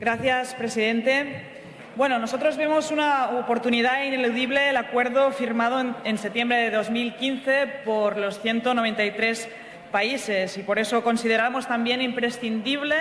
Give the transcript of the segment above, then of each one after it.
Gracias, presidente. Bueno, nosotros vemos una oportunidad ineludible el acuerdo firmado en, septiembre de 2015 por los 193 países y por eso consideramos también imprescindible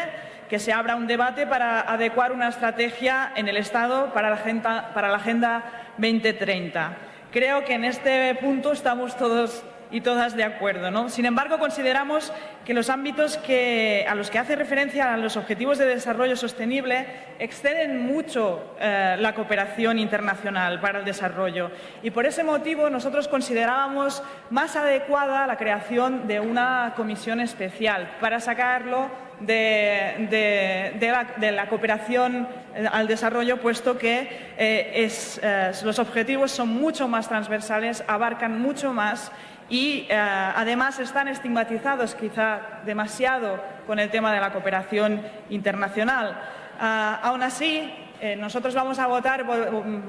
que se abra un debate para adecuar una estrategia en el Estado para la Agenda, para la agenda 2030. Creo que en este punto estamos todos y todas de acuerdo. ¿no? Sin embargo, consideramos que los ámbitos que, a los que hace referencia a los objetivos de desarrollo sostenible exceden mucho eh, la cooperación internacional para el desarrollo y por ese motivo nosotros considerábamos más adecuada la creación de una comisión especial para sacarlo de, de, la, cooperación eh, al desarrollo, puesto que eh, es, eh, los objetivos son mucho más transversales, abarcan mucho más y además están estigmatizados quizá demasiado con el tema de la cooperación internacional. Uh, aún así, nosotros vamos a votar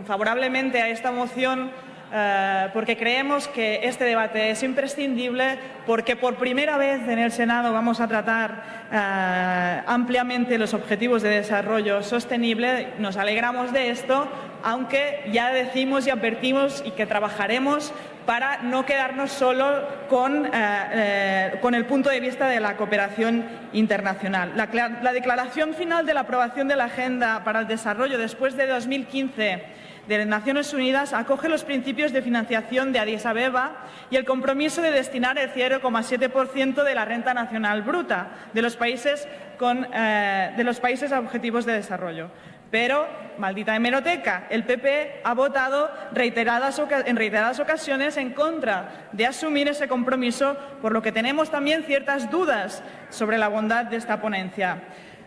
favorablemente a esta moción Uh, porque creemos que este debate es imprescindible, porque por primera vez en el Senado vamos a tratar uh, ampliamente los objetivos de desarrollo sostenible. Nos alegramos de esto, aunque ya decimos y advertimos y que trabajaremos para no quedarnos solo con, uh, con el punto de vista de la cooperación internacional. La, la declaración final de la aprobación de la Agenda para el Desarrollo después de 2015 de Naciones Unidas acoge los principios de financiación de Addis Abeba y el compromiso de destinar el 0,7% de la renta nacional bruta de los países, con, eh, de los países objetivos de desarrollo. Pero, maldita hemeroteca, el PP ha votado en reiteradas ocasiones en contra de asumir ese compromiso, por lo que tenemos también ciertas dudas sobre la bondad de esta ponencia.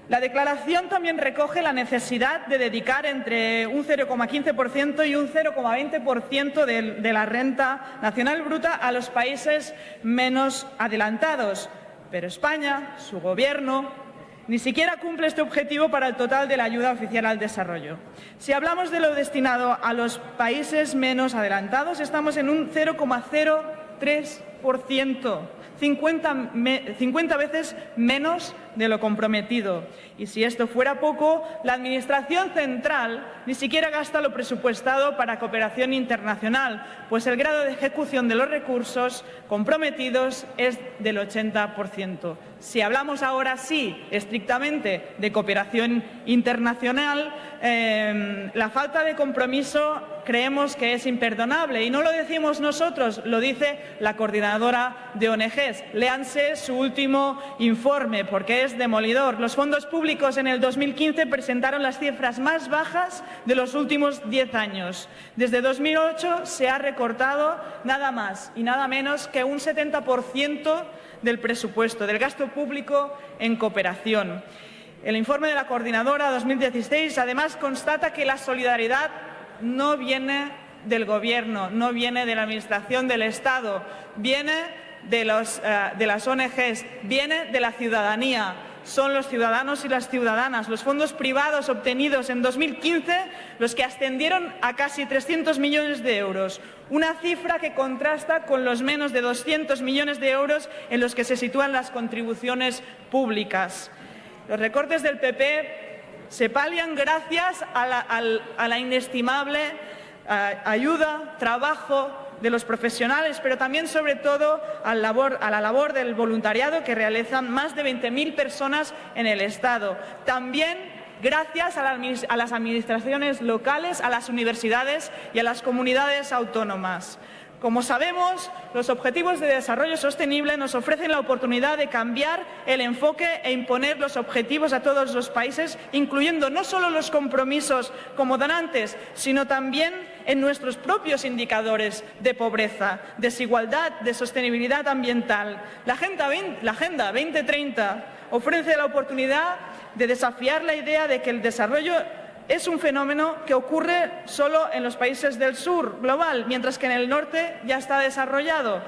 La declaración también recoge la necesidad de dedicar entre un 0,15% y un 0,20% de, la renta nacional bruta a los países menos adelantados. Pero España, su Gobierno, ni siquiera cumple este objetivo para el total de la ayuda oficial al desarrollo. Si hablamos de lo destinado a los países menos adelantados, estamos en un 0,03%. 50, 50 veces menos de lo comprometido. Y si esto fuera poco, la Administración central ni siquiera gasta lo presupuestado para cooperación internacional, pues el grado de ejecución de los recursos comprometidos es del 80%. Si hablamos ahora sí estrictamente de cooperación internacional, eh, la falta de compromiso creemos que es imperdonable. Y no lo decimos nosotros, lo dice la coordinadora de ONGs. Léanse su último informe, porque es demolidor. Los fondos públicos en el 2015 presentaron las cifras más bajas de los últimos diez años. Desde 2008 se ha recortado nada más y nada menos que un 70% del presupuesto, del gasto público en cooperación. El informe de la Coordinadora 2016 además constata que la solidaridad no viene del Gobierno, no viene de la Administración del Estado, viene de, de las ONGs, viene de la ciudadanía. Son los ciudadanos y las ciudadanas, los fondos privados obtenidos en 2015, los que ascendieron a casi 300 millones de euros, una cifra que contrasta con los menos de 200 millones de euros en los que se sitúan las contribuciones públicas. Los recortes del PP se palian gracias a la, inestimable ayuda, trabajo de los profesionales, pero también, sobre todo, a la labor, del voluntariado que realizan más de 20.000 personas en el Estado. También gracias a las administraciones locales, a las universidades y a las comunidades autónomas. Como sabemos, los Objetivos de Desarrollo Sostenible nos ofrecen la oportunidad de cambiar el enfoque e imponer los objetivos a todos los países, incluyendo no solo los compromisos como donantes, sino también en nuestros propios indicadores de pobreza, desigualdad, de sostenibilidad ambiental. La Agenda, 20, la Agenda 2030 ofrece la oportunidad de desafiar la idea de que el desarrollo es un fenómeno que ocurre solo en los países del sur global, mientras que en el norte ya está desarrollado.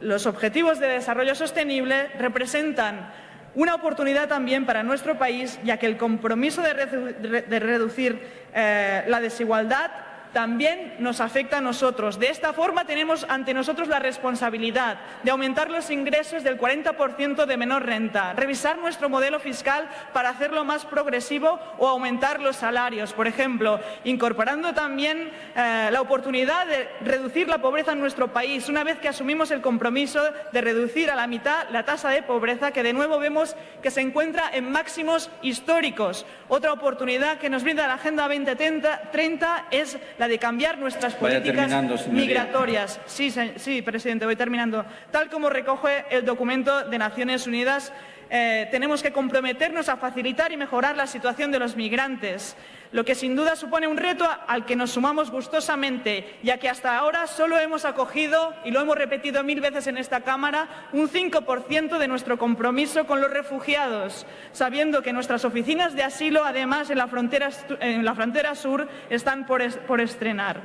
Los objetivos de desarrollo sostenible representan una oportunidad también para nuestro país, ya que el compromiso de, redu de reducir eh, la desigualdad también nos afecta a nosotros. De esta forma tenemos ante nosotros la responsabilidad de aumentar los ingresos del 40% de menor renta, revisar nuestro modelo fiscal para hacerlo más progresivo o aumentar los salarios, por ejemplo, incorporando también eh, la oportunidad de reducir la pobreza en nuestro país, una vez que asumimos el compromiso de reducir a la mitad la tasa de pobreza, que de nuevo vemos que se encuentra en máximos históricos. Otra oportunidad que nos brinda la Agenda 2030 es la de cambiar nuestras políticas migratorias. Sí, sí, presidente, voy terminando. Tal como recoge el documento de Naciones Unidas, eh, tenemos que comprometernos a facilitar y mejorar la situación de los migrantes, lo que sin duda supone un reto al que nos sumamos gustosamente, ya que hasta ahora solo hemos acogido, y lo hemos repetido mil veces en esta Cámara, un 5% de nuestro compromiso con los refugiados, sabiendo que nuestras oficinas de asilo, además, en la frontera, sur, están por estrenar.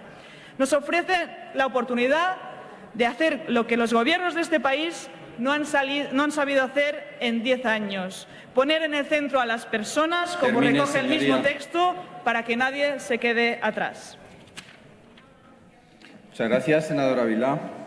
Nos ofrece la oportunidad de hacer lo que los gobiernos de este país no han, no han sabido hacer en diez años. Poner en el centro a las personas, como recoge el mismo texto, para que nadie se quede atrás. Muchas gracias, senadora Vilá.